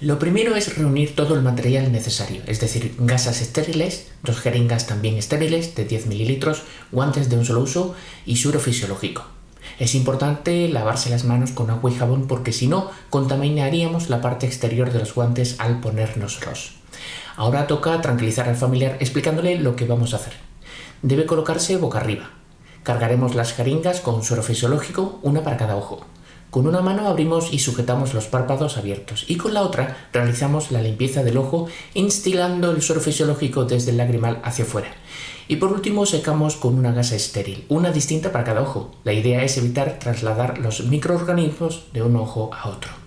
Lo primero es reunir todo el material necesario, es decir, gasas estériles, dos jeringas también estériles de 10 mililitros, guantes de un solo uso y suero fisiológico. Es importante lavarse las manos con agua y jabón porque si no, contaminaríamos la parte exterior de los guantes al ponérnoslos. Ahora toca tranquilizar al familiar explicándole lo que vamos a hacer. Debe colocarse boca arriba. Cargaremos las jeringas con suero fisiológico, una para cada ojo. Con una mano abrimos y sujetamos los párpados abiertos y con la otra realizamos la limpieza del ojo instilando el suero fisiológico desde el lagrimal hacia afuera. Y por último secamos con una gasa estéril, una distinta para cada ojo. La idea es evitar trasladar los microorganismos de un ojo a otro.